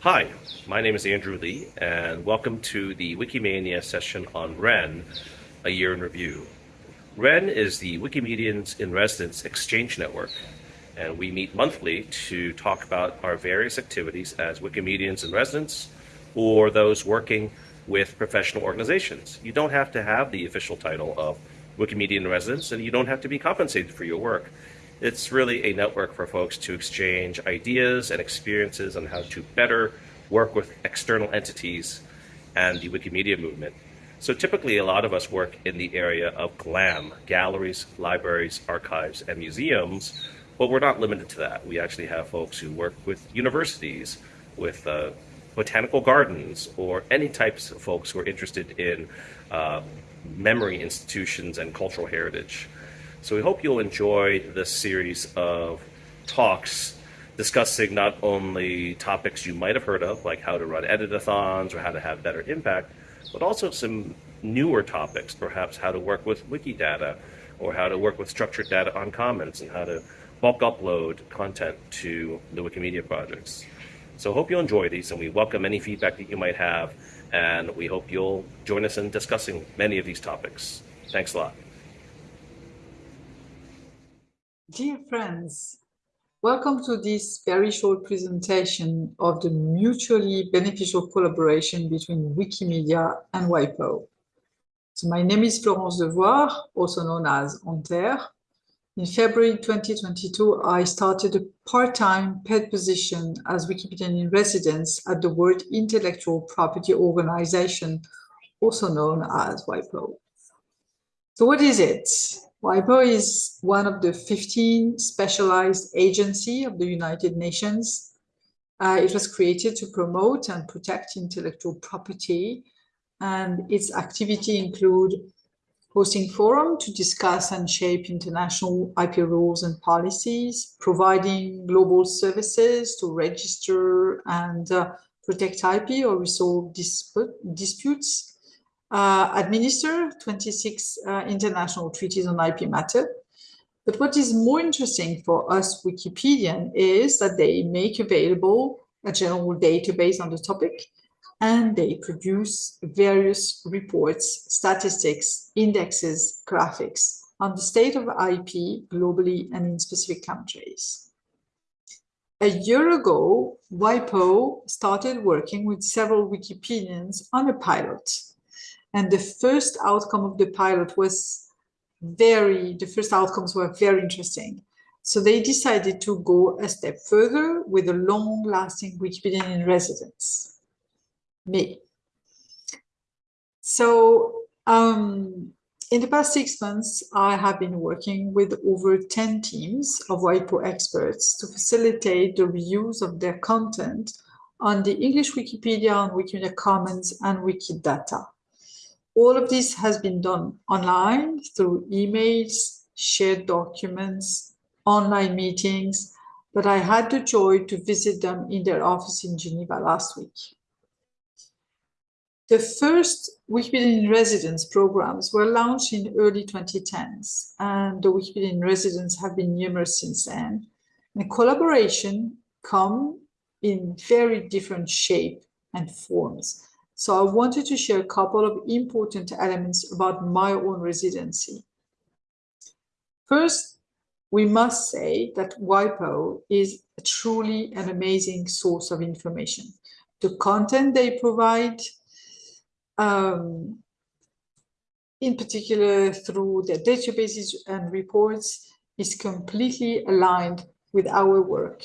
Hi, my name is Andrew Lih, and welcome to the Wikimania session on WREN, a year in review. WREN is the Wikimedians in Residence Exchange Network, and we meet monthly to talk about our various activities as Wikimedians in Residence or those working with professional organizations. You don't have to have the official title of Wikimedian in Residence, and you don't have to be compensated for your work. It's really a network for folks to exchange ideas and experiences on how to better work with external entities and the Wikimedia movement. So typically a lot of us work in the area of GLAM, galleries, libraries, archives, and museums, but we're not limited to that. We actually have folks who work with universities, with uh, botanical gardens, or any types of folks who are interested in uh, memory institutions and cultural heritage. So we hope you'll enjoy this series of talks discussing not only topics you might have heard of, like how to run editathons or how to have better impact, but also some newer topics, perhaps how to work with Wikidata or how to work with structured data on commons and how to bulk upload content to the Wikimedia projects. So hope you'll enjoy these and we welcome any feedback that you might have and we hope you'll join us in discussing many of these topics. Thanks a lot. Dear friends, welcome to this very short presentation of the mutually beneficial collaboration between Wikimedia and WIPO. So my name is Florence Devouard, also known as Anthere. In February 2022, I started a part-time paid position as Wikipedian in residence at the World Intellectual Property Organization, also known as WIPO. So what is it? WIPO is one of the 15 specialized agencies of the United Nations. Uh, it was created to promote and protect intellectual property, and its activity include hosting forum to discuss and shape international IP rules and policies, providing global services to register and uh, protect IP or resolve dispute, disputes, uh, administer 26 uh, international treaties on IP matter. But what is more interesting for us Wikipedian is that they make available a general database on the topic and they produce various reports, statistics, indexes, graphics on the state of IP globally and in specific countries. A year ago, WIPO started working with several Wikipedians on a pilot and the first outcome of the pilot was very, the first outcomes were very interesting. So they decided to go a step further with a long-lasting Wikipedian in residence, me. So um, in the past six months, I have been working with over 10 teams of WIPO experts to facilitate the reuse of their content on the English Wikipedia, on Wikimedia Commons, and Wikidata. All of this has been done online through emails, shared documents, online meetings, but I had the joy to visit them in their office in Geneva last week. The first Wikipedia in Residence programs were launched in early 2010s, and the Wikipedia in Residence have been numerous since then. And collaboration come in very different shape and forms. So I wanted to share a couple of important elements about my own residency. First, we must say that WIPO is truly an amazing source of information. The content they provide, um, in particular through their databases and reports, is completely aligned with our work.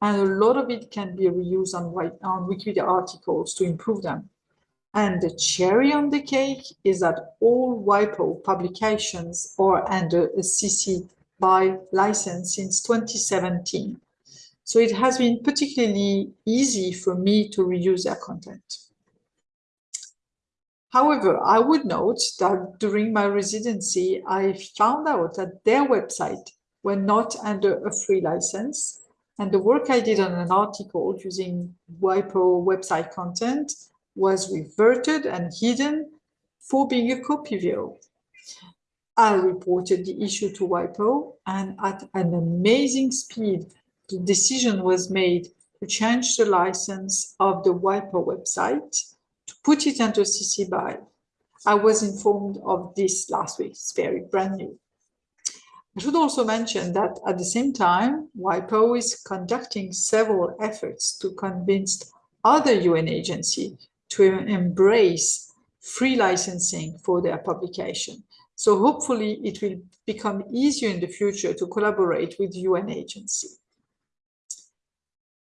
And a lot of it can be reused on, on Wikipedia articles to improve them. And the cherry on the cake is that all WIPO publications are under a CC BY license since 2017. So it has been particularly easy for me to reuse their content. However, I would note that during my residency, I found out that their website were not under a free license. And the work I did on an article using WIPO website content was reverted and hidden for being a copyvio. I reported the issue to WIPO and at an amazing speed, the decision was made to change the license of the WIPO website to put it under CC BY. I was informed of this last week. It's very brand new. I should also mention that at the same time, WIPO is conducting several efforts to convince other UN agencies to embrace free licensing for their publication. So hopefully it will become easier in the future to collaborate with UN agency.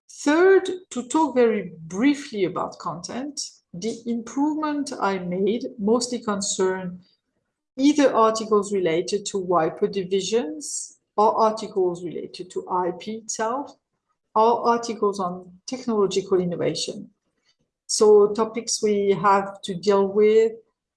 Third, to talk very briefly about content, the improvement I made mostly concern either articles related to WIPO divisions or articles related to IP itself or articles on technological innovation. So topics we have to deal with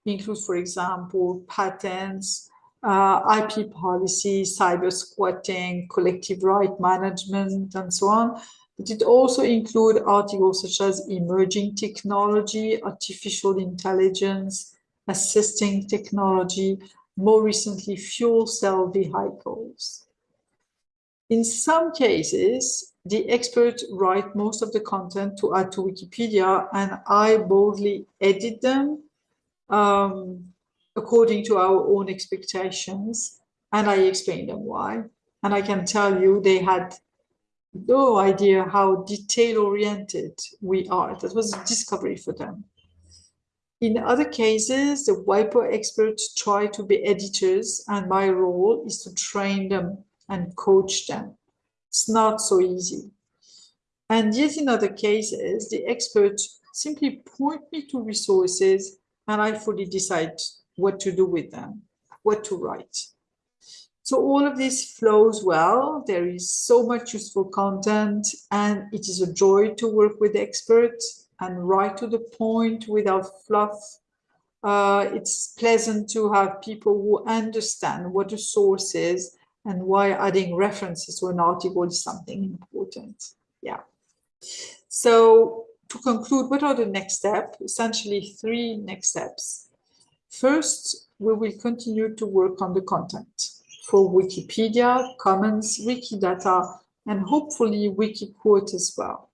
include, for example, patents, uh, IP policy, cyber squatting, collective right management, and so on. But it also includes articles such as emerging technology, artificial intelligence, assisting technology, more recently fuel cell vehicles. In some cases, the experts write most of the content to add to Wikipedia and I boldly edit them um, according to our own expectations and I explain them why. And I can tell you they had no idea how detail oriented we are. That was a discovery for them. In other cases, the WIPO experts try to be editors and my role is to train them and coach them. It's not so easy. And yet in other cases, the experts simply point me to resources and I fully decide what to do with them, what to write. So all of this flows well. There is so much useful content and it is a joy to work with experts and right to the point without fluff. Uh, it's pleasant to have people who understand what a source is and why adding references to an article is something important. Yeah. So to conclude, what are the next steps? Essentially three next steps. First, we will continue to work on the content for Wikipedia, Commons, Wikidata, and hopefully Wikiquote as well.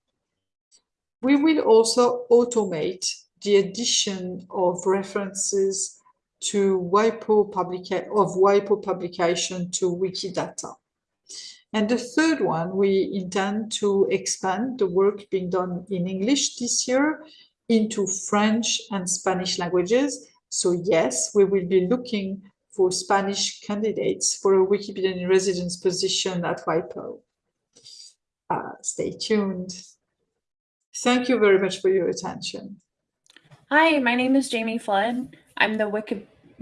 We will also automate the addition of references to WIPO publica of WIPO publication to Wikidata. And the third one, we intend to expand the work being done in English this year into French and Spanish languages. So yes, we will be looking for Spanish candidates for a Wikipedia in residence position at WIPO. Uh, stay tuned. Thank you very much for your attention. Hi, my name is Jamie Flood. I'm the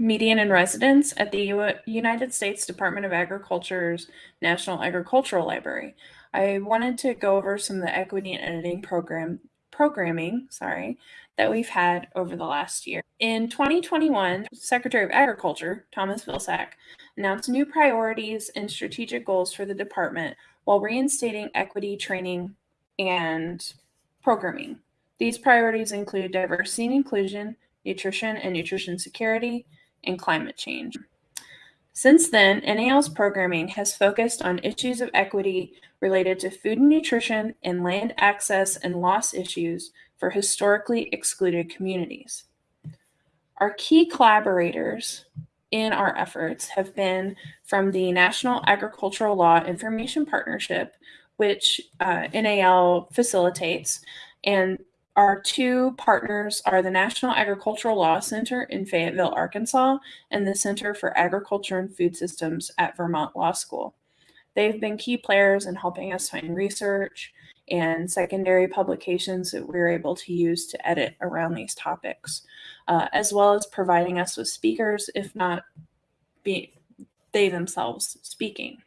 Wikimedian in residence at the U United States Department of Agriculture's National Agricultural Library. I wanted to go over some of the equity and editing program programming, sorry, that we've had over the last year. In 2021, Secretary of Agriculture, Thomas Vilsack, announced new priorities and strategic goals for the department while reinstating equity training and programming. These priorities include diversity and inclusion, nutrition and nutrition security, and climate change. Since then, NAL's programming has focused on issues of equity related to food and nutrition and land access and loss issues for historically excluded communities. Our key collaborators in our efforts have been from the National Agricultural Law Information Partnership, which uh, NAL facilitates, and our two partners are the National Agricultural Law Center in Fayetteville, Arkansas, and the Center for Agriculture and Food Systems at Vermont Law School. They've been key players in helping us find research and secondary publications that we're able to use to edit around these topics, uh, as well as providing us with speakers, if not be, they themselves speaking.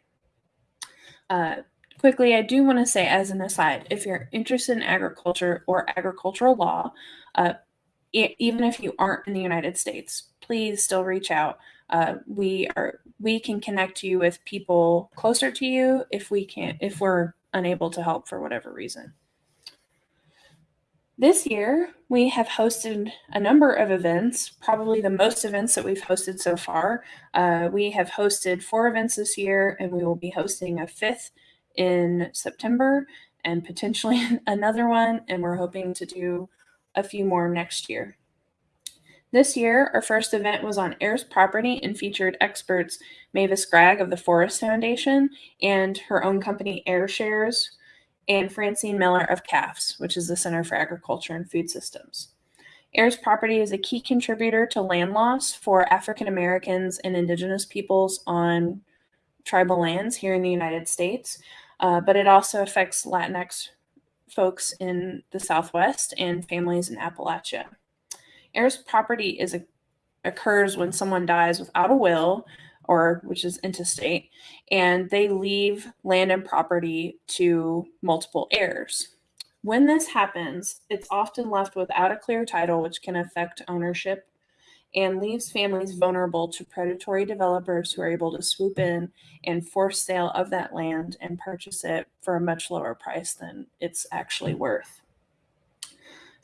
Uh, quickly, I do want to say as an aside, if you're interested in agriculture or agricultural law, uh, even if you aren't in the United States, please still reach out. Uh, we are we can connect you with people closer to you if we can't if we're unable to help for whatever reason. This year, we have hosted a number of events, probably the most events that we've hosted so far. Uh, we have hosted four events this year, and we will be hosting a fifth in September. and potentially another one, and we're hoping to do a few more next year. This year, our first event was on heirs property and featured experts Mavis Gragg of the Forest Foundation and her own company Air Shares, and Francine Miller of CAFS, which is the Center for Agriculture and Food Systems. Heirs property is a key contributor to land loss for African Americans and Indigenous peoples on tribal lands here in the United States, uh, but it also affects Latinx folks in the Southwest and families in Appalachia. Heirs property is a, occurs when someone dies without a will or which is intestate, and they leave land and property to multiple heirs. When this happens, it's often left without a clear title, which can affect ownership and leaves families vulnerable to predatory developers who are able to swoop in and force sale of that land and purchase it for a much lower price than it's actually worth.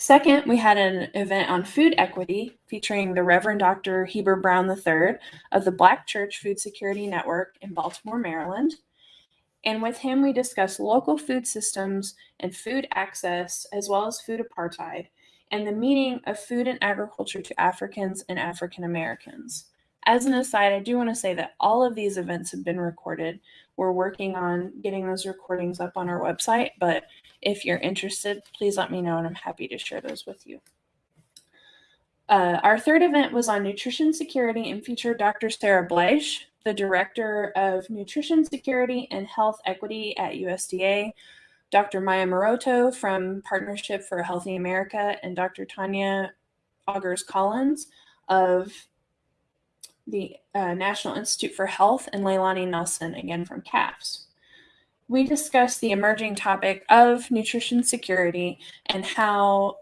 Second, we had an event on food equity featuring the Reverend Dr. Heber Brown III of the Black Church Food Security Network in Baltimore, Maryland. And with him, we discussed local food systems and food access, as well as food apartheid, and the meaning of food and agriculture to Africans and African Americans. As an aside, I do want to say that all of these events have been recorded. We're working on getting those recordings up on our website, but if you're interested, please let me know and I'm happy to share those with you. Uh, our third event was on nutrition security and featured Dr. Sarah Bleich, the Director of Nutrition Security and Health Equity at USDA, Dr. Maya Moroto from Partnership for a Healthy America, and Dr. Tanya Agurs-Collins of the uh, National Institute for Health, and Leilani Nelson, again from CAFS we discussed the emerging topic of nutrition security and how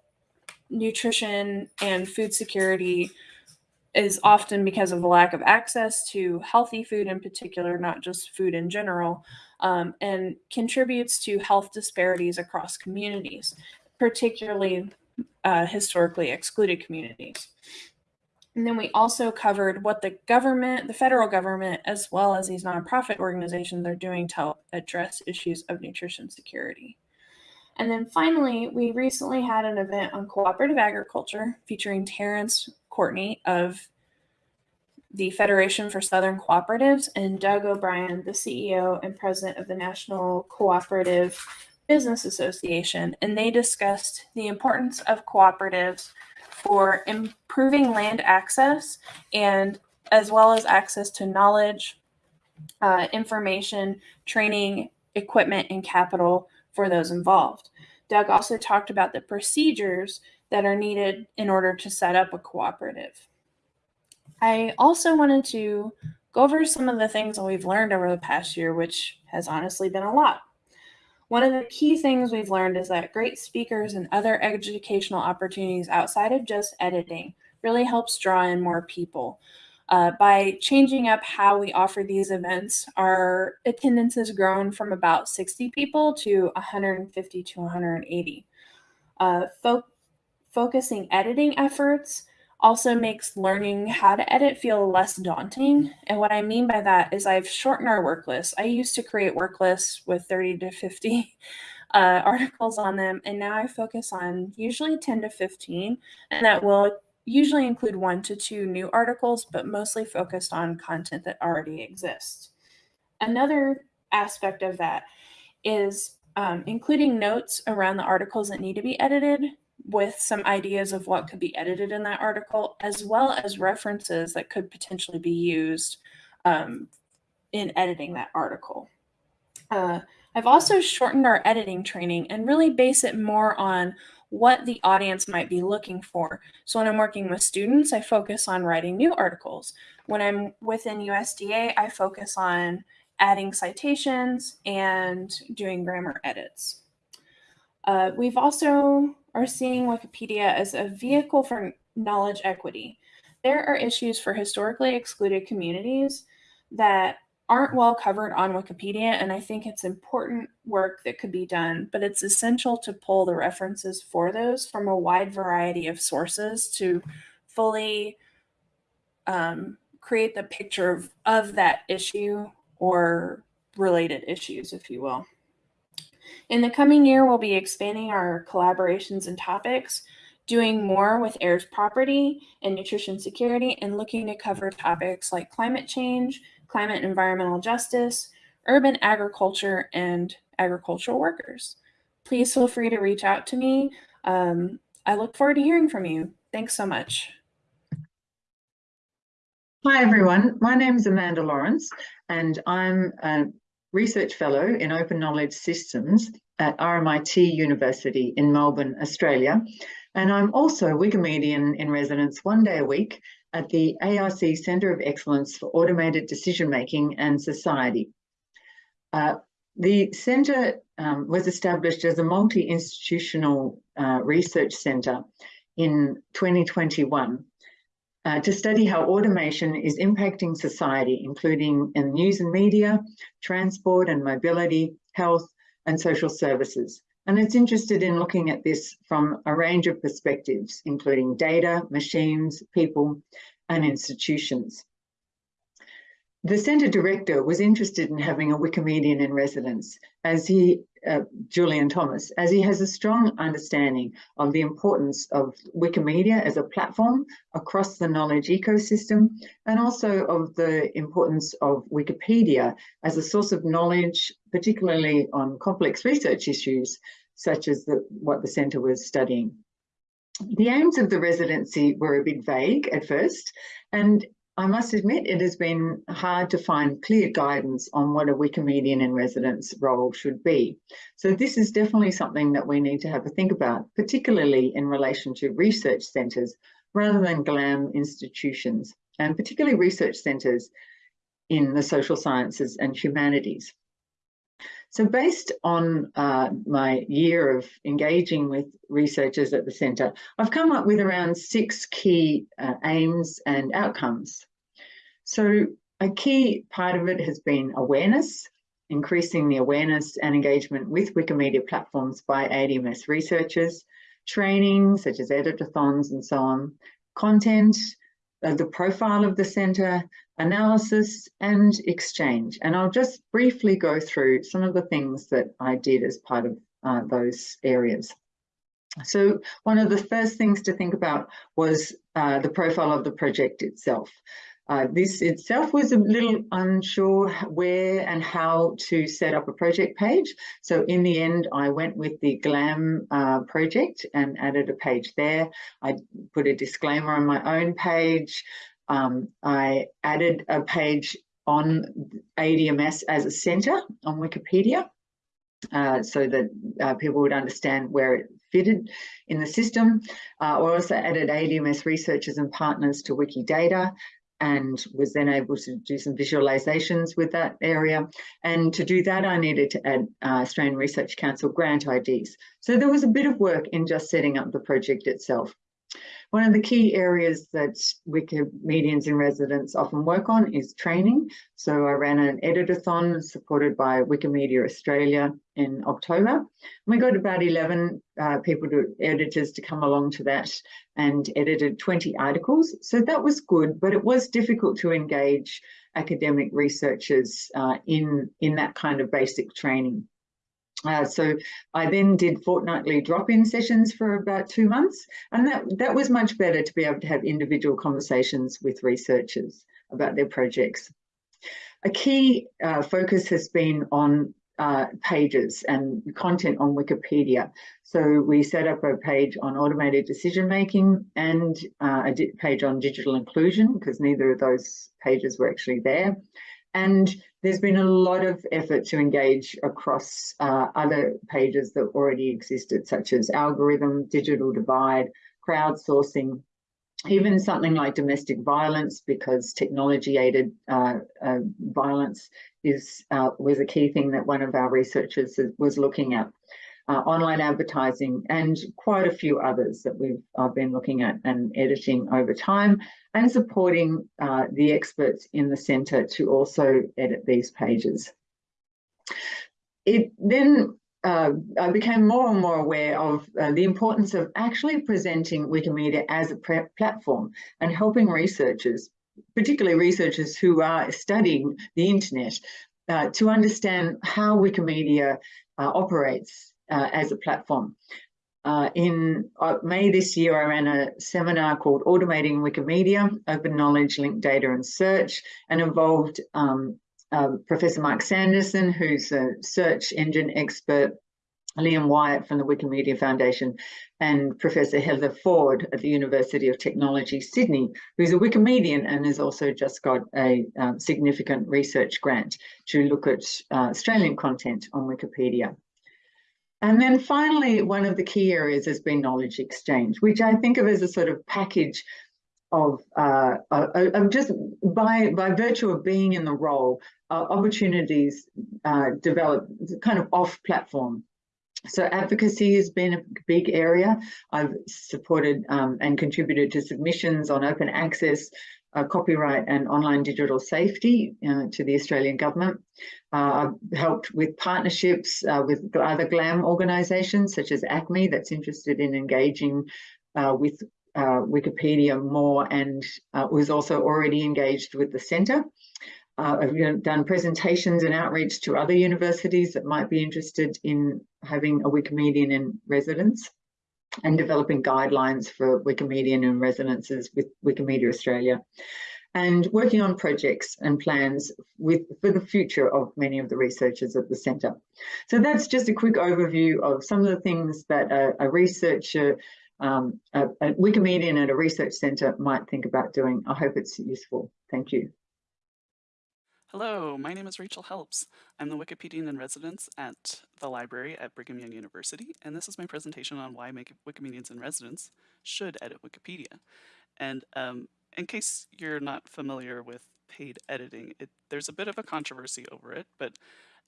nutrition and food security is often because of the lack of access to healthy food in particular, not just food in general, um, and contributes to health disparities across communities, particularly uh, historically excluded communities. And then we also covered what the government, the federal government, as well as these nonprofit organizations are doing to address issues of nutrition security. And then finally, we recently had an event on cooperative agriculture featuring Terrence Courtney of the Federation for Southern Cooperatives and Doug O'Brien, the CEO and president of the National Cooperative Business Association. And they discussed the importance of cooperatives for improving land access and as well as access to knowledge, uh, information, training, equipment, and capital for those involved. Doug also talked about the procedures that are needed in order to set up a cooperative. I also wanted to go over some of the things that we've learned over the past year, which has honestly been a lot. One of the key things we've learned is that great speakers and other educational opportunities outside of just editing really helps draw in more people. Uh, by changing up how we offer these events, our attendance has grown from about 60 people to 150 to 180. Uh, fo focusing editing efforts also makes learning how to edit feel less daunting. And what I mean by that is I've shortened our work list. I used to create work lists with 30 to 50 uh, articles on them, and now I focus on usually 10 to 15, and that will usually include one to two new articles, but mostly focused on content that already exists. Another aspect of that is um, including notes around the articles that need to be edited with some ideas of what could be edited in that article, as well as references that could potentially be used um, in editing that article. Uh, I've also shortened our editing training and really base it more on what the audience might be looking for. So when I'm working with students, I focus on writing new articles. When I'm within USDA, I focus on adding citations and doing grammar edits. Uh, we've also are seeing Wikipedia as a vehicle for knowledge equity. There are issues for historically excluded communities that aren't well covered on Wikipedia, and I think it's important work that could be done, but it's essential to pull the references for those from a wide variety of sources to fully um, create the picture of, of that issue or related issues, if you will. In the coming year, we'll be expanding our collaborations and topics, doing more with heirs property and nutrition security, and looking to cover topics like climate change, climate environmental justice, urban agriculture, and agricultural workers. Please feel free to reach out to me. Um, I look forward to hearing from you. Thanks so much. Hi everyone, my name is Amanda Lawrence and I'm a research fellow in open knowledge systems at RMIT University in Melbourne, Australia. And I'm also Wikimedian in residence one day a week at the ARC Centre of Excellence for Automated Decision Making and Society. Uh, the centre um, was established as a multi-institutional uh, research centre in 2021 uh, to study how automation is impacting society, including in news and media, transport and mobility, health and social services. And it's interested in looking at this from a range of perspectives, including data, machines, people and institutions. The centre director was interested in having a Wikimedian in residence, as he, uh, Julian Thomas, as he has a strong understanding of the importance of Wikimedia as a platform across the knowledge ecosystem, and also of the importance of Wikipedia as a source of knowledge, particularly on complex research issues, such as the, what the centre was studying. The aims of the residency were a bit vague at first, and I must admit it has been hard to find clear guidance on what a Wikimedian in residence role should be. So this is definitely something that we need to have a think about, particularly in relation to research centres rather than GLAM institutions, and particularly research centres in the social sciences and humanities. So based on uh, my year of engaging with researchers at the centre, I've come up with around six key uh, aims and outcomes. So a key part of it has been awareness, increasing the awareness and engagement with Wikimedia platforms by ADMS researchers, training such as editathons and so on, content, uh, the profile of the centre, analysis and exchange. And I'll just briefly go through some of the things that I did as part of uh, those areas. So one of the first things to think about was uh, the profile of the project itself. Uh, this itself was a little unsure where and how to set up a project page. So in the end, I went with the GLAM uh, project and added a page there. I put a disclaimer on my own page. Um, I added a page on ADMS as a center on Wikipedia uh, so that uh, people would understand where it fitted in the system. Uh, I also added ADMS researchers and partners to Wikidata and was then able to do some visualizations with that area. And to do that, I needed to add uh, Australian Research Council grant IDs. So there was a bit of work in just setting up the project itself. One of the key areas that Wikimedians in residence often work on is training. So I ran an editathon supported by Wikimedia Australia in October. We got about 11 uh, people, to, editors to come along to that and edited 20 articles. So that was good, but it was difficult to engage academic researchers uh, in, in that kind of basic training. Uh, so I then did fortnightly drop-in sessions for about two months, and that, that was much better to be able to have individual conversations with researchers about their projects. A key uh, focus has been on uh, pages and content on Wikipedia. So we set up a page on automated decision making and uh, a page on digital inclusion because neither of those pages were actually there. And there's been a lot of effort to engage across uh, other pages that already existed, such as algorithm, digital divide, crowdsourcing, even something like domestic violence, because technology-aided uh, uh, violence is uh, was a key thing that one of our researchers was looking at uh, online advertising, and quite a few others that we've uh, been looking at and editing over time, and supporting uh, the experts in the centre to also edit these pages. It then uh, I became more and more aware of uh, the importance of actually presenting Wikimedia as a platform and helping researchers, particularly researchers who are studying the internet, uh, to understand how Wikimedia uh, operates uh, as a platform. Uh, in uh, May this year, I ran a seminar called Automating Wikimedia, Open Knowledge, Linked Data and Search, and involved um, uh, Professor Mark Sanderson, who's a search engine expert, Liam Wyatt from the Wikimedia Foundation, and Professor Heather Ford at the University of Technology, Sydney, who's a Wikimedian and has also just got a um, significant research grant to look at uh, Australian content on Wikipedia. And then finally, one of the key areas has been knowledge exchange, which I think of as a sort of package of, uh, of just by, by virtue of being in the role, uh, opportunities uh, develop kind of off platform. So advocacy has been a big area. I've supported um, and contributed to submissions on open access, uh, copyright and online digital safety uh, to the Australian government. Uh, I've helped with partnerships uh, with other GLAM organisations such as ACMI that's interested in engaging uh, with uh, Wikipedia more and was also already engaged with the centre. I've done presentations and outreach to other universities that might be interested in having a Wikimedian in residence and developing guidelines for Wikimedian and residences with Wikimedia Australia and working on projects and plans with for the future of many of the researchers at the centre. So that's just a quick overview of some of the things that a, a researcher, um, a, a Wikimedian at a research centre might think about doing. I hope it's useful. Thank you. Hello, my name is Rachel Helps. I'm the Wikipedian in residence at the library at Brigham Young University, and this is my presentation on why Wikimedians in residence should edit Wikipedia. And um, in case you're not familiar with paid editing, it, there's a bit of a controversy over it, but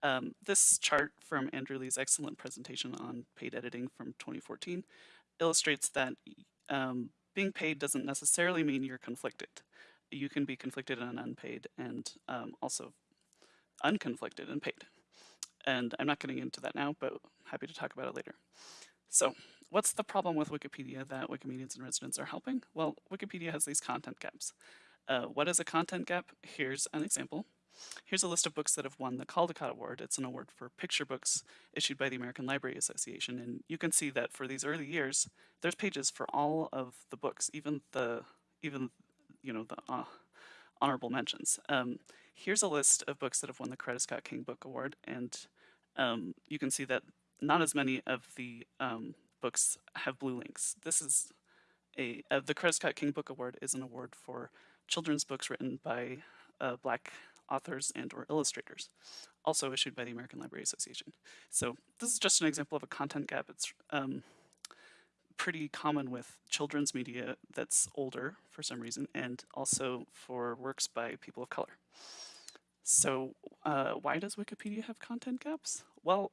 um, this chart from Andrew Lih's excellent presentation on paid editing from 2014 illustrates that um, being paid doesn't necessarily mean you're conflicted you can be conflicted and unpaid and um, also unconflicted and paid. And I'm not getting into that now, but happy to talk about it later. So what's the problem with Wikipedia that Wikimedians and residents are helping? Well, Wikipedia has these content gaps. Uh, what is a content gap? Here's an example. Here's a list of books that have won the Caldecott Award. It's an award for picture books issued by the American Library Association. And you can see that for these early years, there's pages for all of the books, even the even you know, the uh, honorable mentions. Um, here's a list of books that have won the Coretta Scott King Book Award, and um, you can see that not as many of the um, books have blue links. This is a, uh, the Coretta Scott King Book Award is an award for children's books written by uh, black authors and or illustrators, also issued by the American Library Association. So this is just an example of a content gap. It's um, pretty common with children's media that's older for some reason, and also for works by people of color. So uh, why does Wikipedia have content gaps? Well,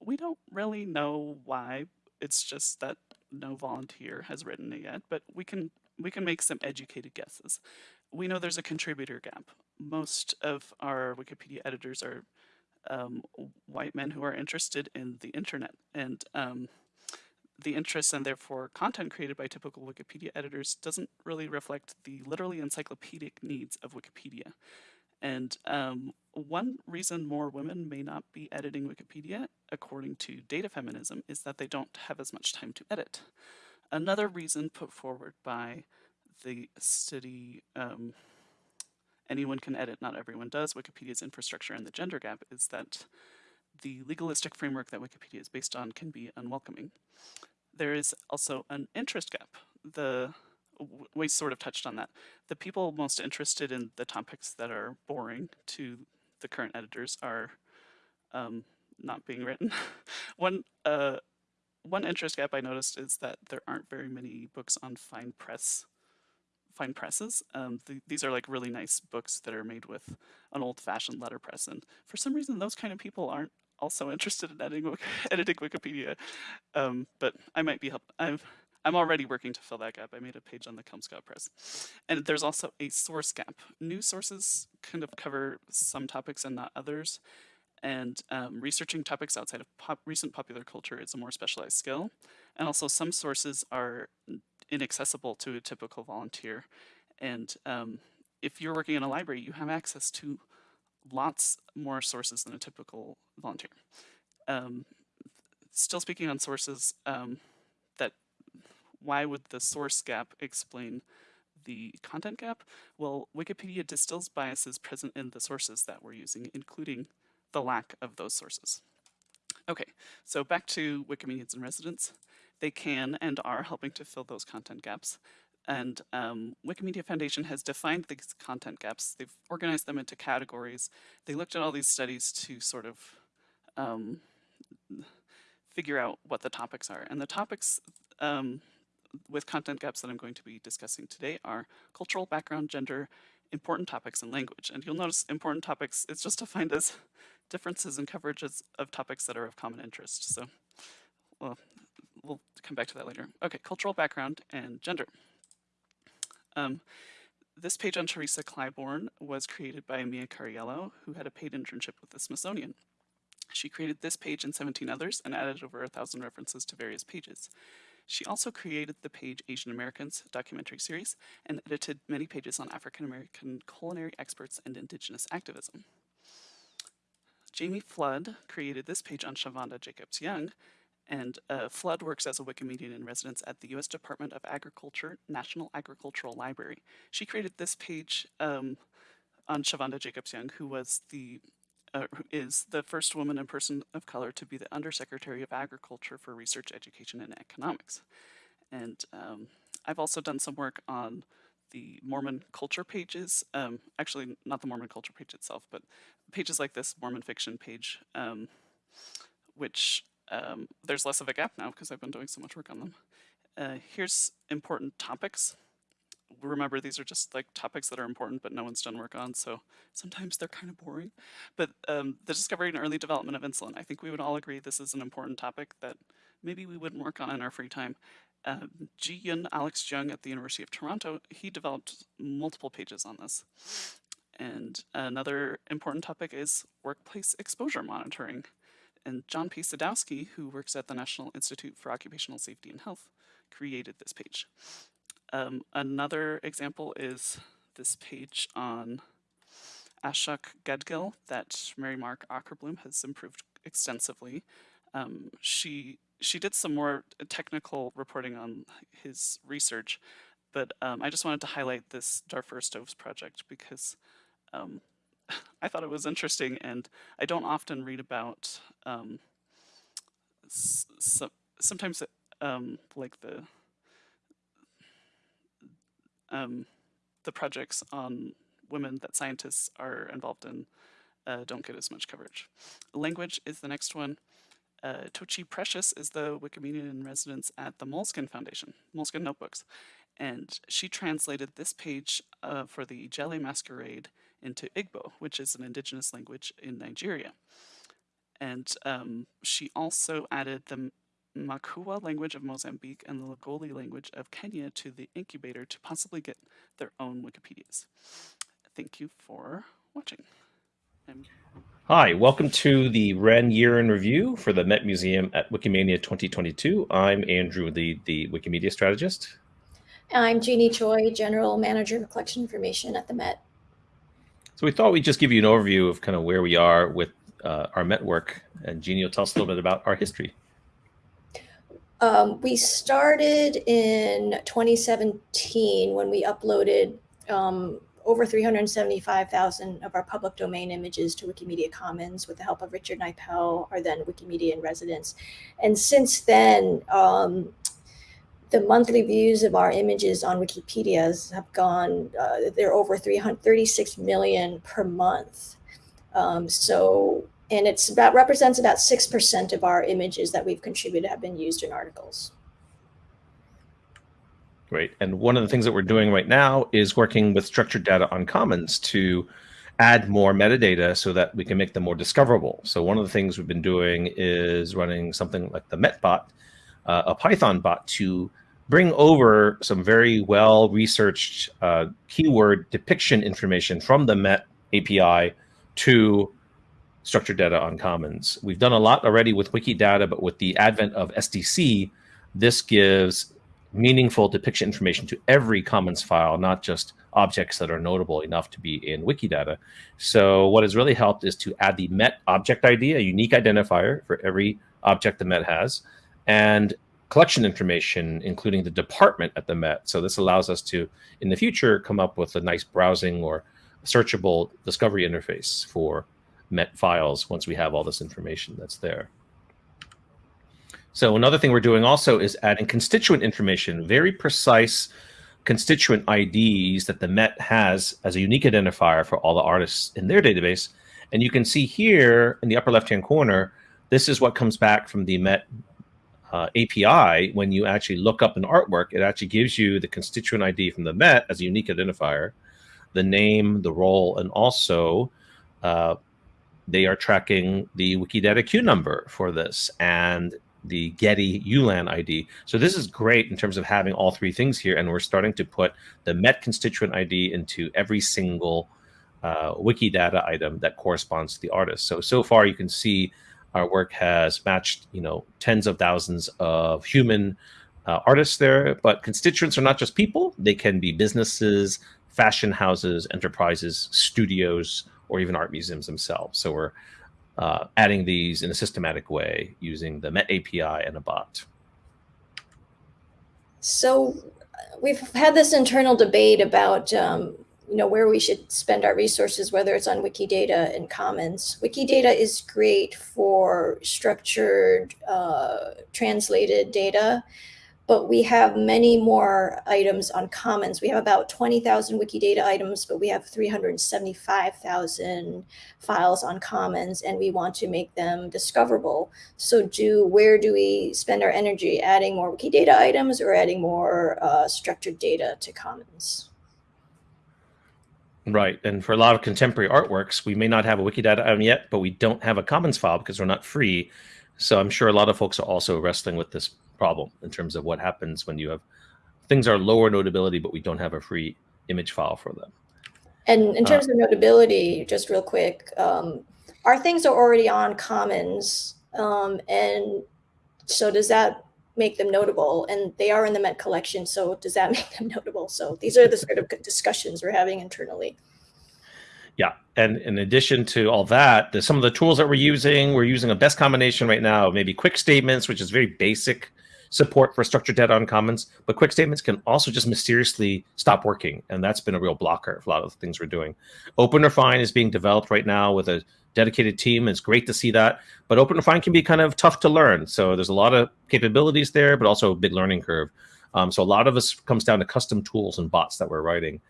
we don't really know why. It's just that no volunteer has written it yet, but we can we can make some educated guesses. We know there's a contributor gap. Most of our Wikipedia editors are um, white men who are interested in the internet, and um, the interests and therefore content created by typical Wikipedia editors doesn't really reflect the literally encyclopedic needs of Wikipedia. And um, one reason more women may not be editing Wikipedia, according to data feminism, is that they don't have as much time to edit. Another reason put forward by the study, um, anyone can edit, not everyone does, Wikipedia's infrastructure and the gender gap, is that the legalistic framework that Wikipedia is based on can be unwelcoming. There is also an interest gap. The we sort of touched on that. The people most interested in the topics that are boring to the current editors are um, not being written. one uh, one interest gap I noticed is that there aren't very many books on fine press fine presses. Um, th these are like really nice books that are made with an old-fashioned letterpress, and for some reason those kind of people aren't also interested in editing, editing Wikipedia, um, but I might be help. I'm I'm already working to fill that gap. I made a page on the Kelmscott Press, and there's also a source gap. News sources kind of cover some topics and not others, and um, researching topics outside of pop recent popular culture is a more specialized skill, and also some sources are inaccessible to a typical volunteer, and um, if you're working in a library, you have access to lots more sources than a typical volunteer. um, still speaking on sources, um, that why would the source gap explain the content gap? Well, Wikipedia distills biases present in the sources that we're using, including the lack of those sources. Okay, so back to Wikimedians in residence. They can and are helping to fill those content gaps. And um, Wikimedia Foundation has defined these content gaps. They've organized them into categories. They looked at all these studies to sort of um, figure out what the topics are. And the topics um, with content gaps that I'm going to be discussing today are cultural background, gender, important topics, and language. And you'll notice important topics, it's just defined as differences in coverages of topics that are of common interest. So well, we'll come back to that later. Okay, cultural background and gender. Um, this page on Teresa Clybourne was created by Mia Cariello, who had a paid internship with the Smithsonian. She created this page and 17 others and added over a thousand references to various pages. She also created the page Asian Americans documentary series and edited many pages on African American culinary experts and indigenous activism. Jamie Flood created this page on Chavonda Jacobs Young, and uh, Flood works as a Wikimedian in residence at the U.S. Department of Agriculture National Agricultural Library. She created this page um, on Chavonda Jacobs Young, who was the uh, is the first woman and person of color to be the Undersecretary of Agriculture for Research, Education, and Economics. And um, I've also done some work on the Mormon culture pages, um, actually not the Mormon culture page itself, but pages like this Mormon fiction page, um, which um, there's less of a gap now because I've been doing so much work on them. Uh, here's important topics. Remember these are just like topics that are important but no one's done work on so sometimes they're kind of boring. But um, the discovery and early development of insulin. I think we would all agree this is an important topic that maybe we wouldn't work on in our free time. Uh, Ji Yun Alex Jung at the University of Toronto he developed multiple pages on this. And another important topic is workplace exposure monitoring and John P. Sadowski who works at the National Institute for Occupational Safety and Health created this page um, another example is this page on Ashok Gadgil that Mary Mark Ockerbloom has improved extensively. Um, she she did some more technical reporting on his research, but um, I just wanted to highlight this Darfur Stoves project because um, I thought it was interesting and I don't often read about um, sometimes um, like the um, the projects on women that scientists are involved in uh, don't get as much coverage. Language is the next one. Uh, Tochi Precious is the Wikimedian in residence at the Moleskine Foundation, Moleskine Notebooks. And she translated this page uh, for the Ijele Masquerade into Igbo, which is an indigenous language in Nigeria. And um, she also added the Makua language of Mozambique and the Lagoli language of Kenya to the incubator to possibly get their own Wikipedias. Thank you for watching. I'm Hi, welcome to the WREN Year in Review for the Met Museum at Wikimania 2022. I'm Andrew Lih, the Wikimedia strategist. I'm Jeannie Choi, General Manager of Collection Information at the Met. So we thought we'd just give you an overview of kind of where we are with uh, our Met work, and Jeannie will tell us a little bit about our history. Um, we started in 2017 when we uploaded um, over 375,000 of our public domain images to Wikimedia Commons with the help of Richard Knipel, our then Wikimedia in residence. And since then, um, the monthly views of our images on Wikipedia's have gone, uh, they're over 336 million per month. Um, so and it's about represents about 6% of our images that we've contributed have been used in articles. Great. And one of the things that we're doing right now is working with structured data on Commons to add more metadata so that we can make them more discoverable. So one of the things we've been doing is running something like the MetBot, uh, a Python bot to bring over some very well researched uh, keyword depiction information from the Met API to structured data on commons. We've done a lot already with Wikidata, but with the advent of SDC, this gives meaningful depiction information to every Commons file, not just objects that are notable enough to be in Wikidata. So what has really helped is to add the Met object ID, a unique identifier for every object the Met has, and collection information, including the department at the Met. So this allows us to, in the future, come up with a nice browsing or searchable discovery interface for Met files once we have all this information that's there. So another thing we're doing also is adding constituent information, very precise constituent IDs that the Met has as a unique identifier for all the artists in their database. And you can see here in the upper left-hand corner, this is what comes back from the Met uh, API, when you actually look up an artwork, it actually gives you the constituent ID from the Met as a unique identifier, the name, the role, and also uh, they are tracking the Wikidata Q number for this and the Getty ULAN ID. So this is great in terms of having all three things here, and we're starting to put the Met constituent ID into every single uh, Wikidata item that corresponds to the artist. So, so far you can see our work has matched, you know, tens of thousands of human uh, artists there, but constituents are not just people. They can be businesses, fashion houses, enterprises, studios, or even art museums themselves. So we're uh, adding these in a systematic way using the Met API and a bot. So we've had this internal debate about um, you know where we should spend our resources, whether it's on Wikidata and Commons. Wikidata is great for structured, uh, translated data, but we have many more items on Commons. We have about 20,000 Wikidata items, but we have 375,000 files on Commons, and we want to make them discoverable. So do where do we spend our energy? Adding more Wikidata items or adding more uh, structured data to Commons? Right. And for a lot of contemporary artworks, we may not have a Wikidata item yet, but we don't have a Commons file because we're not free. So I'm sure a lot of folks are also wrestling with this problem in terms of what happens when you have things are lower notability, but we don't have a free image file for them. And in uh, terms uh, of notability, just real quick, um, our things are already on Commons. Um, and so does that make them notable? And they are in the Met collection, so does that make them notable? So these are the sort of discussions we're having internally. Yeah, and in addition to all that, there's some of the tools that we're using. We're using a best combination right now, maybe quick statements, which is very basic support for structured data on commons, but quick statements can also just mysteriously stop working. And that's been a real blocker for a lot of the things we're doing. OpenRefine is being developed right now with a dedicated team. It's great to see that. But Open OpenRefine can be kind of tough to learn. So there's a lot of capabilities there, but also a big learning curve. Um, so a lot of us comes down to custom tools and bots that we're writing.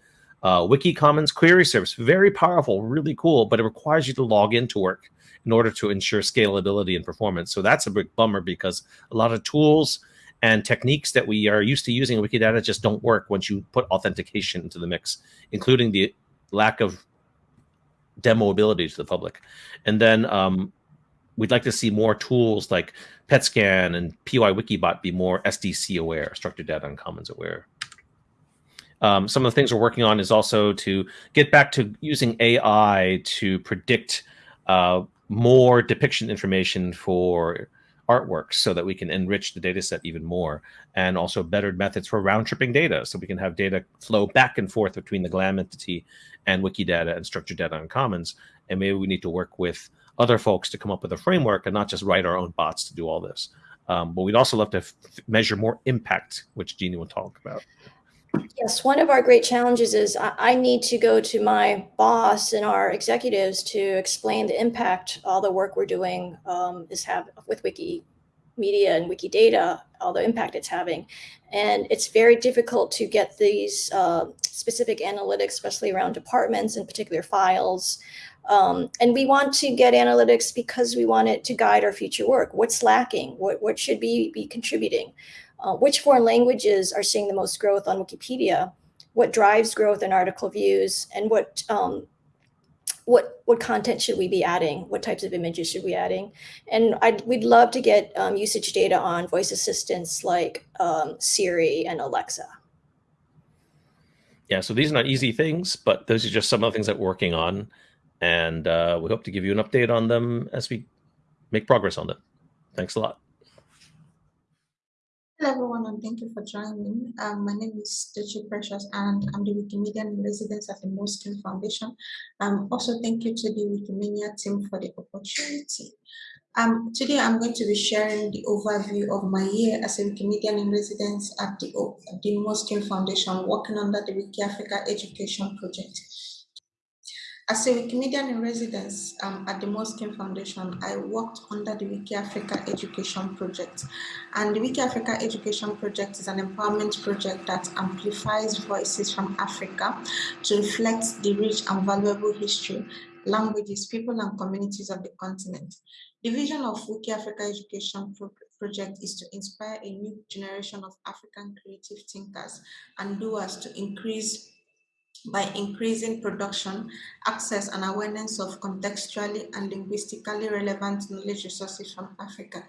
Uh, Wiki Commons query service, very powerful, really cool, but it requires you to log into work in order to ensure scalability and performance. So that's a big bummer because a lot of tools and techniques that we are used to using in Wikidata just don't work once you put authentication into the mix, including the lack of demo ability to the public. And then um, we'd like to see more tools like PetScan and PyWikibot be more SDC aware, structured data and commons aware. Um, some of the things we're working on is also to get back to using AI to predict uh, more depiction information for artworks so that we can enrich the data set even more and also better methods for round tripping data so we can have data flow back and forth between the GLAM entity and Wikidata and structured data on commons and maybe we need to work with other folks to come up with a framework and not just write our own bots to do all this. Um, but we'd also love to measure more impact which Jennie will talk about Yes, one of our great challenges is I, need to go to my boss and our executives to explain the impact all the work we're doing um, is have with Wikimedia and Wikidata, all the impact it's having. And it's very difficult to get these uh, specific analytics, especially around departments and particular files. Um, and we want to get analytics because we want it to guide our future work. What's lacking? What, what should be, be contributing? Uh, which foreign languages are seeing the most growth on Wikipedia? What drives growth in article views? And what um, what what content should we be adding? What types of images should we adding? And I'd, we'd love to get um, usage data on voice assistants like um, Siri and Alexa. Yeah, so these are not easy things, but those are just some of the things that we're working on. And uh, we hope to give you an update on them as we make progress on them. Thanks a lot. Hello everyone and thank you for joining. Um, my name is Dochi Precious and I'm the Wikimedian in residence at the Moleskine Foundation. Um, also thank you to the Wikimedia team for the opportunity. Um, today I'm going to be sharing the overview of my year as a Wikimedian in residence at the, the Foundation working under the Wiki Africa Education Project. As a Wikimedian in residence um, at the Moleskine Foundation, I worked under the Wiki Africa Education Project. And the Wiki Africa Education Project is an empowerment project that amplifies voices from Africa to reflect the rich and valuable history, languages, people, and communities of the continent. The vision of Wiki Africa Education Pro Project is to inspire a new generation of African creative thinkers and doers to increase by increasing production, access and awareness of contextually and linguistically relevant knowledge resources from Africa.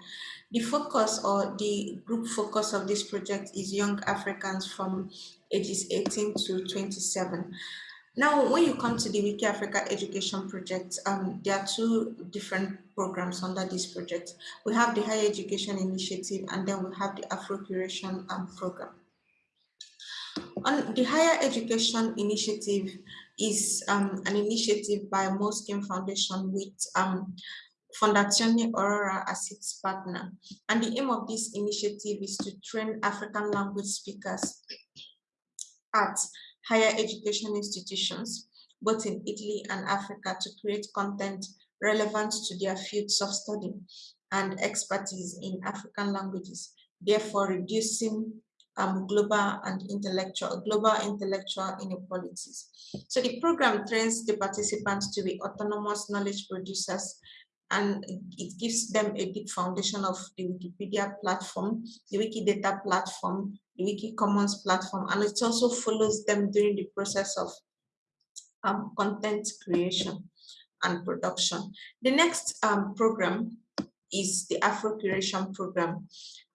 The focus or the group focus of this project is young Africans from ages 18 to 27. Now, when you come to the Wiki Africa Education Project, um, there are two different programs under this project. We have the Higher Education Initiative and then we have the Afro-Curation um, Program. On the Higher Education Initiative is um, an initiative by Moleskine Foundation with um, Fondazione Aurora as its partner. And the aim of this initiative is to train African language speakers at higher education institutions, both in Italy and Africa, to create content relevant to their fields of study and expertise in African languages, therefore reducing um, global and intellectual, global intellectual inequalities. So the program trains the participants to be autonomous knowledge producers and it gives them a deep foundation of the Wikipedia platform, the Wikidata platform, the Wiki Commons platform, and it also follows them during the process of um, content creation and production. The next um, program is the Afro Curation Program.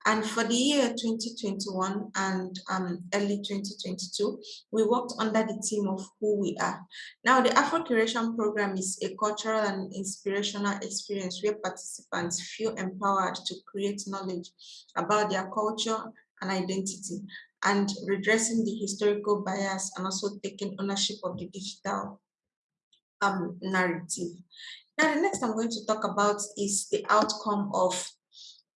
And for the year 2021 and um, early 2022, we worked under the theme of who we are. Now, the Afro Curation Program is a cultural and inspirational experience where participants feel empowered to create knowledge about their culture and identity and redressing the historical bias and also taking ownership of the digital um, narrative. Now, the next I'm going to talk about is the outcome of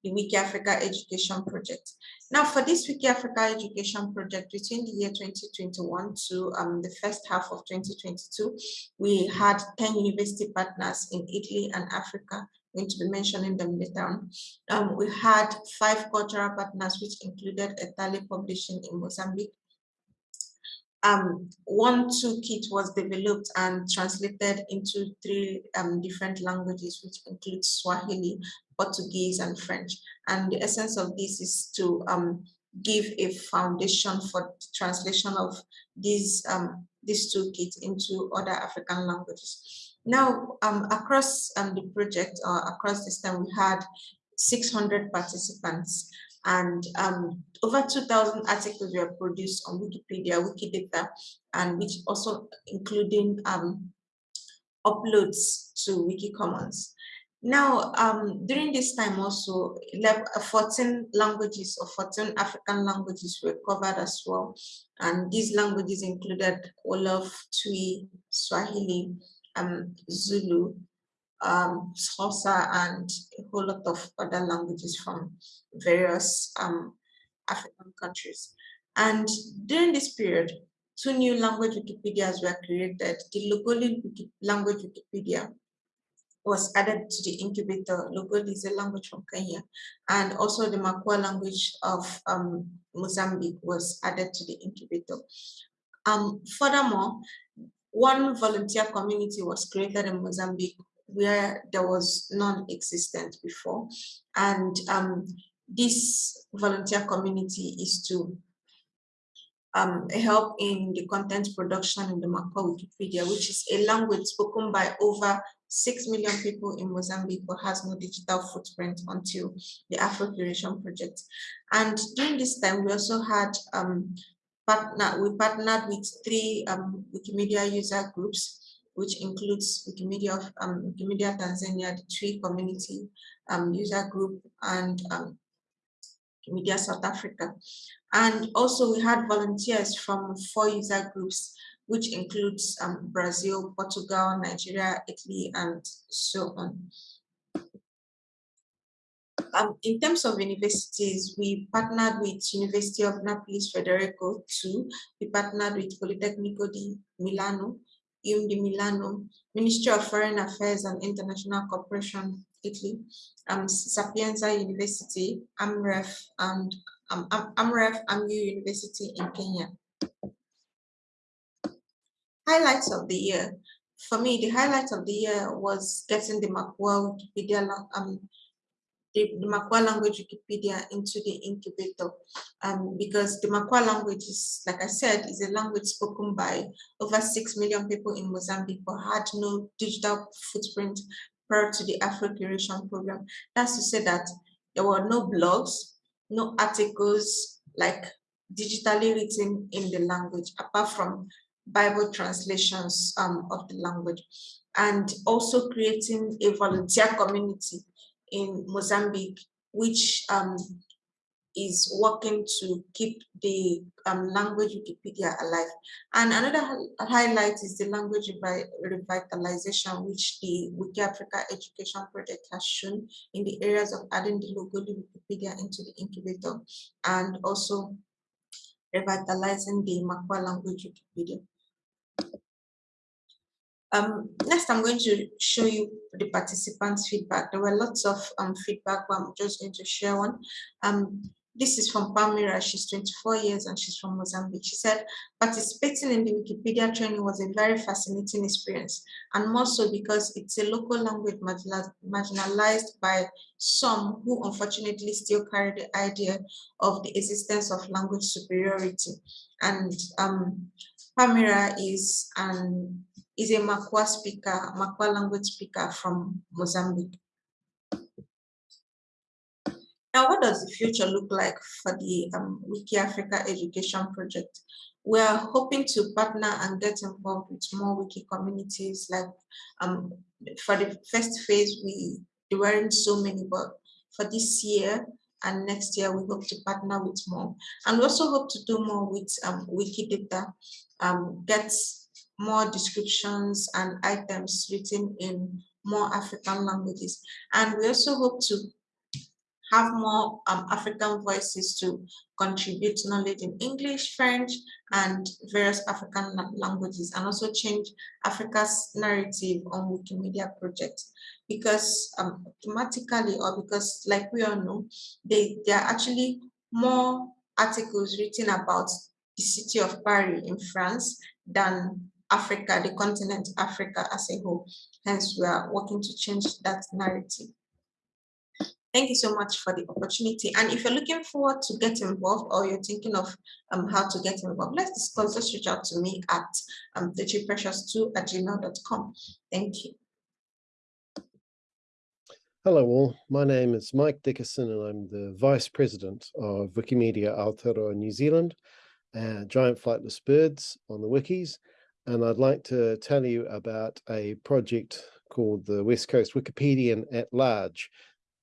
the Wiki Africa Education Project. Now, for this Wiki Africa Education Project, between the year 2021 to um, the first half of 2022, we had 10 university partners in Italy and Africa, going to be mentioning them later on. Um, we had five cultural partners, which included Ethale Publishing in Mozambique, um, one toolkit was developed and translated into three um, different languages, which include Swahili, Portuguese, and French. And the essence of this is to um, give a foundation for translation of these um, this toolkit into other African languages. Now, um, across um, the project, or uh, across this time, we had 600 participants and um, over 2,000 articles were produced on Wikipedia, Wikidata, and which also including um, uploads to Wikicommons. Now, um, during this time also, 14 languages or 14 African languages were covered as well. And these languages included Wolof, Twi, Swahili, um, Zulu, um, Xhosa, and a whole lot of other languages from various um, African countries. And during this period, two new language Wikipedias were created. The Logoli language Wikipedia was added to the incubator. Logoli is a language from Kenya. And also the Makua language of um, Mozambique was added to the incubator. Um, furthermore, one volunteer community was created in Mozambique where there was non-existent before. And um, this volunteer community is to um, help in the content production in the Makua Wikipedia, which is a language spoken by over 6 million people in Mozambique but has no digital footprint until the Afro Curation Project. And during this time, we also had um, partner, we partnered with three um, Wikimedia user groups which includes Wikimedia, of, um, Wikimedia Tanzania, the Twi community um, user group, and um, Wikimedia South Africa. And also we had volunteers from four user groups, which includes um, Brazil, Portugal, Nigeria, Italy, and so on. Um, in terms of universities, we partnered with University of Naples Federico II, we partnered with Politecnico di Milano, IUM di Milano, Ministry of Foreign Affairs and International Cooperation, Italy, um, Sapienza University, AMREF, and um, AMREF, AMU University in Kenya. Highlights of the year. For me, the highlight of the year was getting the Makwa Wikipedia um, the, the Makwa language Wikipedia into the incubator um, because the Makwa language is, like I said, is a language spoken by over 6 million people in Mozambique but had no digital footprint prior to the Afro-Curation program. That's to say that there were no blogs, no articles like digitally written in the language apart from Bible translations um, of the language and also creating a volunteer community in Mozambique, which um, is working to keep the um, language Wikipedia alive. And another highlight is the language revitalization, which the Wiki Africa Education Project has shown in the areas of adding the Logoli Wikipedia into the incubator and also revitalizing the Makwa language Wikipedia. Um, next, I'm going to show you the participants' feedback. There were lots of um, feedback, but I'm just going to share one. Um, this is from Palmira. She's 24 years and she's from Mozambique. She said, participating in the Wikipedia training was a very fascinating experience, and more so because it's a local language marginalized by some who unfortunately still carry the idea of the existence of language superiority. And um, Palmira is an is a Makwa speaker, Makwa language speaker from Mozambique. Now, what does the future look like for the um, Wiki Africa Education Project? We are hoping to partner and get involved with more wiki communities. Like um, for the first phase, we there weren't so many, but for this year and next year, we hope to partner with more. And we also hope to do more with um, Wikidata, um, get more descriptions and items written in more African languages. And we also hope to have more um, African voices to contribute knowledge in English, French, and various African languages, and also change Africa's narrative on Wikimedia projects. Because um, automatically, or because like we all know, they, there are actually more articles written about the city of Paris in France than Africa, the continent Africa as a whole. Hence, we are working to change that narrative. Thank you so much for the opportunity. And if you're looking forward to get involved or you're thinking of um, how to get involved, let's discuss, just reach out to me at um, precious2 at gmail.com. Thank you. Hello all, my name is Mike Dickison and I'm the Vice President of Wikimedia Aotearoa New Zealand, uh, Giant Flightless Birds on the wikis, and I'd like to tell you about a project called the West Coast Wikipedian at Large.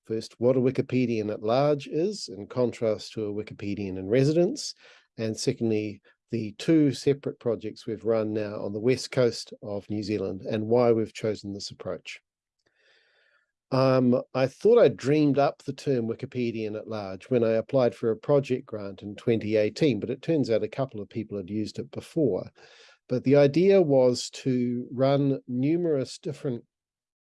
First, what a Wikipedian at Large is, in contrast to a Wikipedian in residence. And secondly, the two separate projects we've run now on the west coast of New Zealand and why we've chosen this approach. Um, I thought I dreamed up the term Wikipedian at large when I applied for a project grant in 2018, but it turns out a couple of people had used it before. But the idea was to run numerous different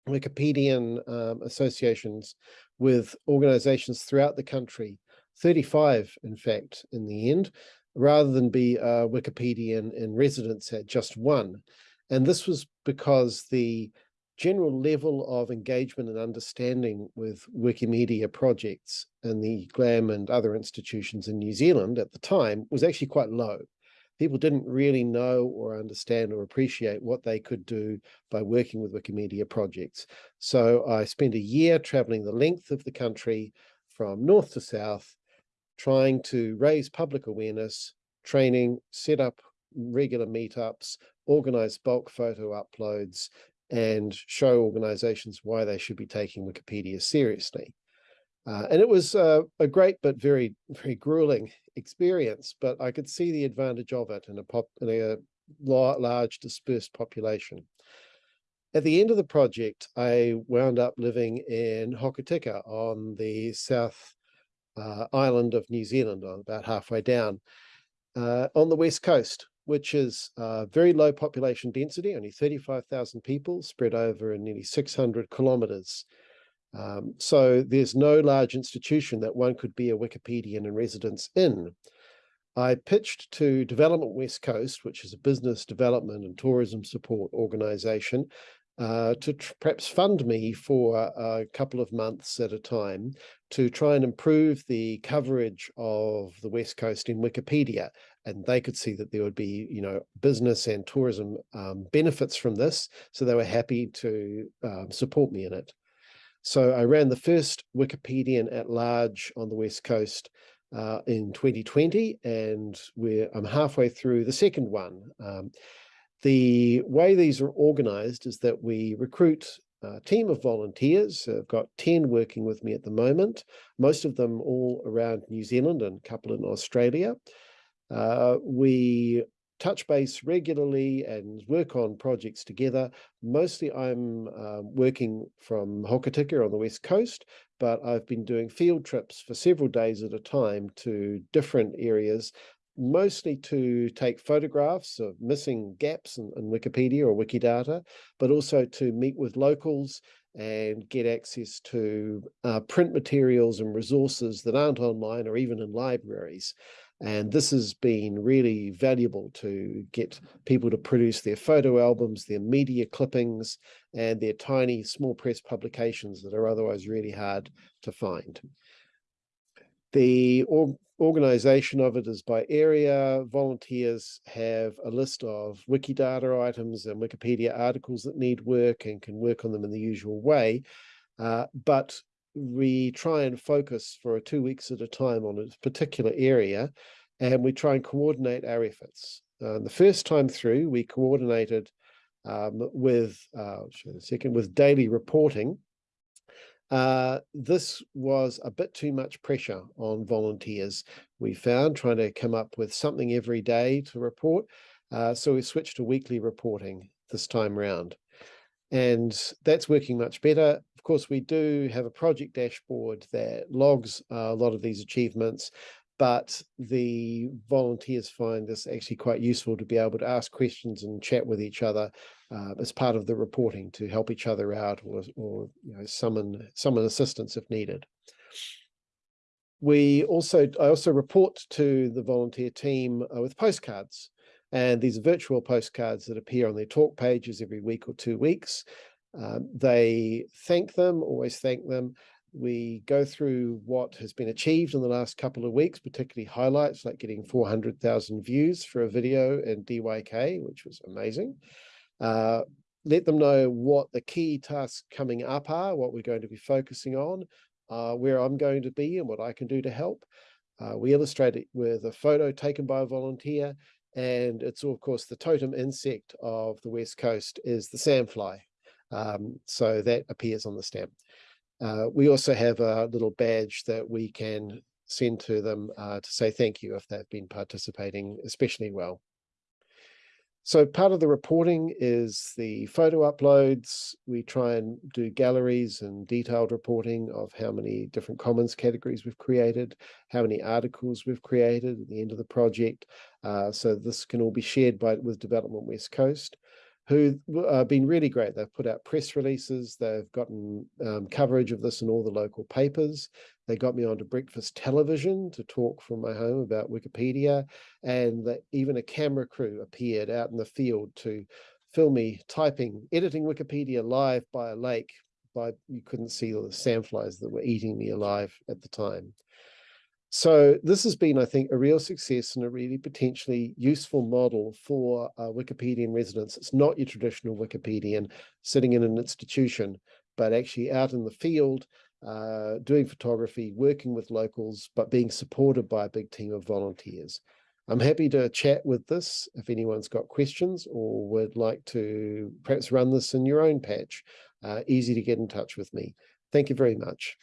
Wikipedian um, associations with organizations throughout the country, 35 in fact in the end, rather than be a Wikipedian in residence at just one. And this was because the general level of engagement and understanding with Wikimedia projects and the GLAM and other institutions in New Zealand at the time was actually quite low people didn't really know or understand or appreciate what they could do by working with Wikimedia projects. So I spent a year traveling the length of the country from north to south, trying to raise public awareness, training, set up regular meetups, organize bulk photo uploads, and show organizations why they should be taking Wikipedia seriously. Uh, and it was uh, a great but very, very grueling experience, but I could see the advantage of it in a, pop, in a large dispersed population. At the end of the project, I wound up living in Hokitika on the south uh, island of New Zealand, about halfway down, uh, on the west coast, which is uh, very low population density, only 35,000 people spread over nearly 600 kilometers. Um, so there's no large institution that one could be a Wikipedian in residence in. I pitched to Development West Coast, which is a business development and tourism support organization, uh, to perhaps fund me for a couple of months at a time to try and improve the coverage of the West Coast in Wikipedia. And they could see that there would be, you know, business and tourism um, benefits from this. So they were happy to um, support me in it. So I ran the first Wikipedian at large on the West Coast uh, in 2020, and we're, I'm halfway through the second one. Um, the way these are organized is that we recruit a team of volunteers. I've got 10 working with me at the moment, most of them all around New Zealand and a couple in Australia. Uh, we touch base regularly and work on projects together. Mostly I'm uh, working from Hokitika on the west coast, but I've been doing field trips for several days at a time to different areas mostly to take photographs of missing gaps in, in, Wikipedia or Wikidata, but also to meet with locals and get access to uh, print materials and resources that aren't online or even in libraries. And this has been really valuable to get people to produce their photo albums, their media clippings, and their tiny small press publications that are otherwise really hard to find. The organization of it is by area. Volunteers have a list of Wikidata items and Wikipedia articles that need work and can work on them in the usual way. Uh, but we try and focus for two weeks at a time on a particular area and we try and coordinate our efforts. Uh, the first time through, we coordinated um, with, uh, second, with daily reporting uh, this was a bit too much pressure on volunteers, we found, trying to come up with something every day to report. Uh, so we switched to weekly reporting this time round. And that's working much better. Of course, we do have a project dashboard that logs uh, a lot of these achievements, but the volunteers find this actually quite useful to be able to ask questions and chat with each other uh, as part of the reporting to help each other out or, or you know, summon, summon assistance if needed. We also, I also report to the volunteer team uh, with postcards and these virtual postcards that appear on their talk pages every week or two weeks. Um, they thank them, always thank them. We go through what has been achieved in the last couple of weeks, particularly highlights like getting 400,000 views for a video in DYK, which was amazing. Uh, let them know what the key tasks coming up are, what we're going to be focusing on, uh, where I'm going to be and what I can do to help. Uh, we illustrate it with a photo taken by a volunteer, and it's of course the totem insect of the West Coast is the sandfly. Um, so that appears on the stamp. Uh, we also have a little badge that we can send to them uh, to say thank you if they've been participating especially well. So part of the reporting is the photo uploads. We try and do galleries and detailed reporting of how many different commons categories we've created, how many articles we've created at the end of the project. Uh, so this can all be shared by with Development West Coast who have uh, been really great. They've put out press releases. They've gotten um, coverage of this in all the local papers. They got me onto breakfast television to talk from my home about Wikipedia. And that even a camera crew appeared out in the field to film me typing, editing Wikipedia live by a lake. By You couldn't see the sandflies that were eating me alive at the time. So this has been, I think, a real success and a really potentially useful model for uh, Wikipedian residents. It's not your traditional Wikipedian sitting in an institution, but actually out in the field, uh, doing photography, working with locals, but being supported by a big team of volunteers. I'm happy to chat with this if anyone's got questions or would like to perhaps run this in your own patch. Uh, easy to get in touch with me. Thank you very much.